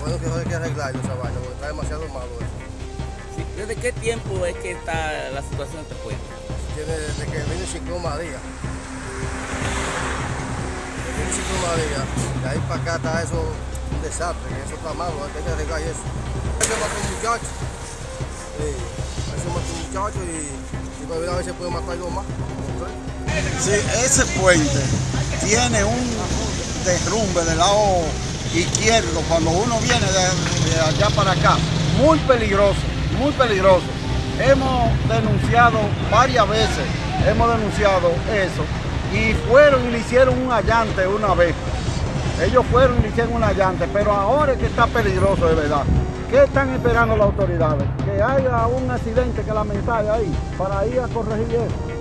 Bueno, que hay que arreglarlo esa vaina, porque está demasiado malo eso. Sí, ¿Desde qué tiempo es que está la situación de este puente? Tiene desde que vino el ciclón María. Desde el ciclón María, de ahí para acá está eso un desastre, que eso está malo, hay que arreglar eso. Eso mata un muchacho. Sí, eso mata un muchacho y, y todavía a veces puede matar algo más. Sí, ese puente tiene un derrumbe del lado izquierdo cuando uno viene de, allá para acá. Muy peligroso, muy peligroso. Hemos denunciado varias veces, hemos denunciado eso y fueron y le hicieron un allante una vez. Ellos fueron y le hicieron un allante, pero ahora es que está peligroso de verdad. ¿Qué están esperando las autoridades? Que haya un accidente que lamentar ahí para ir a corregir eso.